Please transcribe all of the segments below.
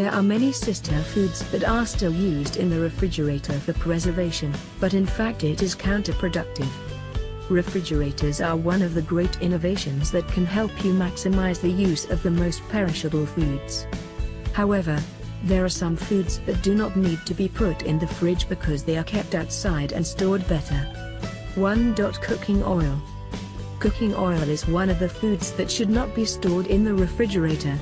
There are many sister foods that are still used in the refrigerator for preservation, but in fact it is counterproductive. Refrigerators are one of the great innovations that can help you maximize the use of the most perishable foods. However, there are some foods that do not need to be put in the fridge because they are kept outside and stored better. 1. Cooking oil. Cooking oil is one of the foods that should not be stored in the refrigerator.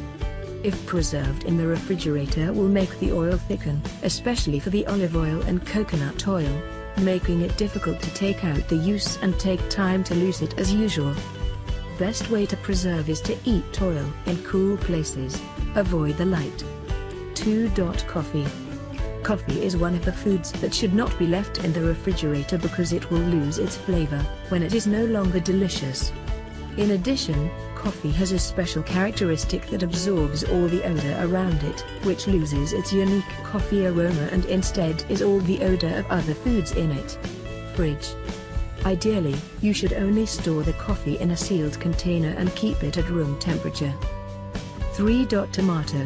If preserved in the refrigerator will make the oil thicken, especially for the olive oil and coconut oil making it difficult to take out the use and take time to lose it as usual. Best way to preserve is to eat oil in cool places. Avoid the light. 2. Coffee. Coffee is one of the foods that should not be left in the refrigerator because it will lose its flavor when it is no longer delicious. In addition, coffee has a special characteristic that absorbs all the odor around it, which loses its unique coffee aroma and instead is all the odor of other foods in it. Fridge. Ideally, you should only store the coffee in a sealed container and keep it at room temperature. 3. Tomato.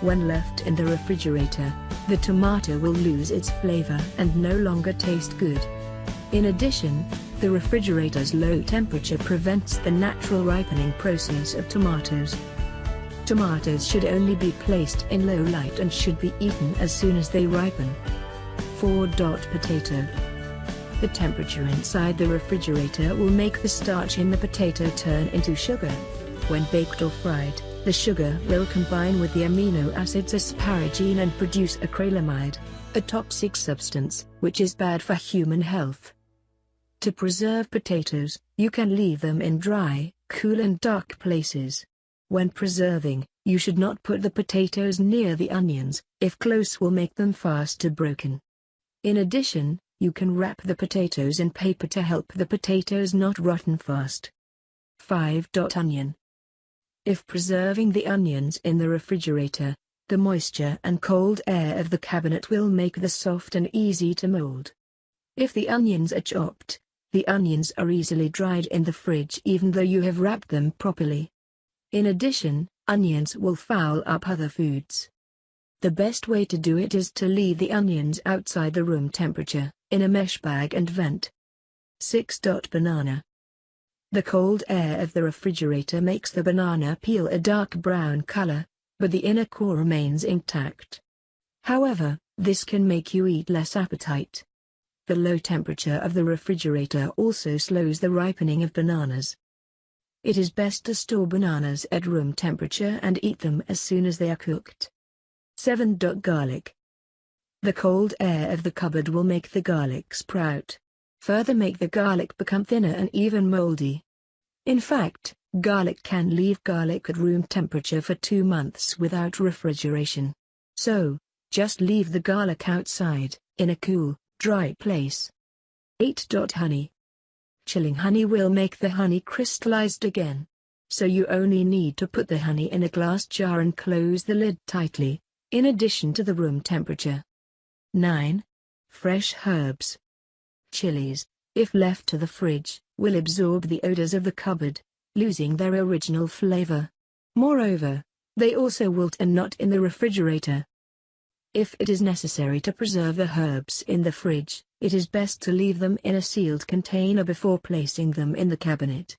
When left in the refrigerator, the tomato will lose its flavor and no longer taste good. In addition, the refrigerator's low temperature prevents the natural ripening process of tomatoes. Tomatoes should only be placed in low light and should be eaten as soon as they ripen. 4. Potato. The temperature inside the refrigerator will make the starch in the potato turn into sugar. When baked or fried, the sugar will combine with the amino acids asparagine and produce acrylamide, a toxic substance, which is bad for human health. To preserve potatoes, you can leave them in dry, cool and dark places. When preserving, you should not put the potatoes near the onions, if close will make them faster broken. In addition, you can wrap the potatoes in paper to help the potatoes not rotten fast. 5. Onion. If preserving the onions in the refrigerator, the moisture and cold air of the cabinet will make the soft and easy to mold. If the onions are chopped, the onions are easily dried in the fridge even though you have wrapped them properly. In addition, onions will foul up other foods. The best way to do it is to leave the onions outside the room temperature, in a mesh bag and vent. 6. Banana. The cold air of the refrigerator makes the banana peel a dark brown color, but the inner core remains intact. However, this can make you eat less appetite. The low temperature of the refrigerator also slows the ripening of bananas. It is best to store bananas at room temperature and eat them as soon as they are cooked. 7. Garlic. The cold air of the cupboard will make the garlic sprout. Further make the garlic become thinner and even moldy. In fact, garlic can leave garlic at room temperature for two months without refrigeration. So, just leave the garlic outside, in a cool, Dry place. 8. Honey. Chilling honey will make the honey crystallized again. So you only need to put the honey in a glass jar and close the lid tightly, in addition to the room temperature. 9. Fresh herbs. Chilies, if left to the fridge, will absorb the odors of the cupboard, losing their original flavor. Moreover, they also wilt and not in the refrigerator. If it is necessary to preserve the herbs in the fridge, it is best to leave them in a sealed container before placing them in the cabinet.